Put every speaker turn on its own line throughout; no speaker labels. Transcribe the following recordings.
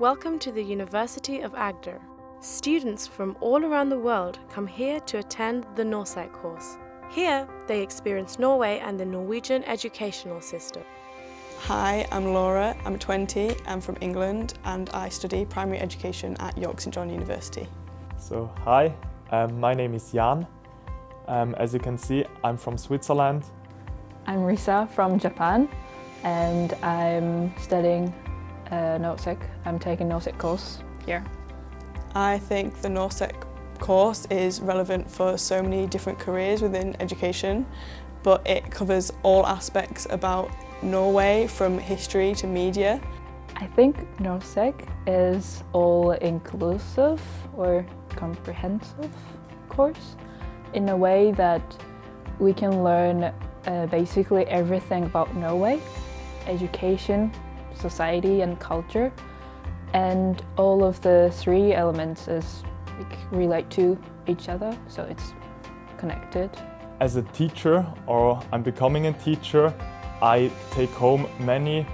Welcome to the University of Agder. Students from all around the world come here to attend the Norsec course. Here, they experience Norway and the Norwegian educational system.
Hi, I'm Laura, I'm 20, I'm from England and I study primary education at York St John University.
So, hi, um, my name is Jan. Um, as you can see, I'm from Switzerland.
I'm Risa from Japan and I'm studying uh, NORSEC. I'm taking NORSEC course here.
I think the NORSEC course is relevant for so many different careers within education, but it covers all aspects about Norway from history to media.
I think NORSEC is all-inclusive or comprehensive course in a way that we can learn uh, basically everything about Norway, education, society and culture. And all of the three elements is like, relate to each other, so it's connected.
As a teacher, or I'm becoming a teacher, I take home many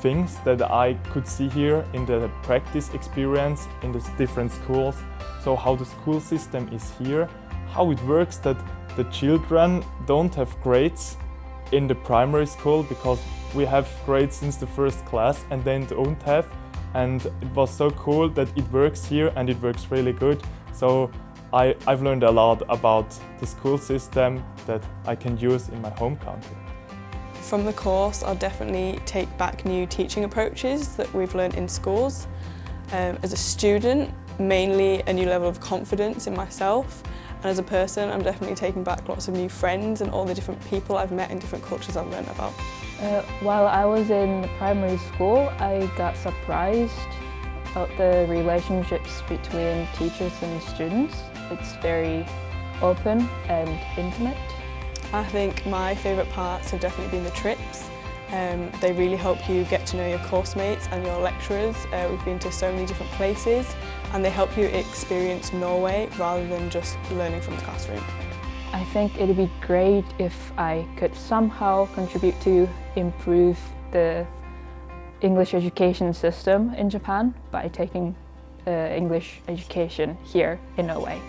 things that I could see here in the practice experience in the different schools. So how the school system is here, how it works that the children don't have grades in the primary school because we have grades since the first class and then don't have and it was so cool that it works here and it works really good. So I, I've learned a lot about the school system that I can use in my home country.
From the course, I'll definitely take back new teaching approaches that we've learned in schools. Um, as a student, mainly a new level of confidence in myself and as a person, I'm definitely taking back lots of new friends and all the different people I've met in different cultures I've learned about.
Uh, while I was in primary school, I got surprised about the relationships between teachers and students. It's very open and intimate.
I think my favourite parts have definitely been the trips. Um, they really help you get to know your course mates and your lecturers. Uh, we've been to so many different places and they help you experience Norway rather than just learning from the classroom.
I think it would be great if I could somehow contribute to improve the English education system in Japan by taking uh, English education here in Norway.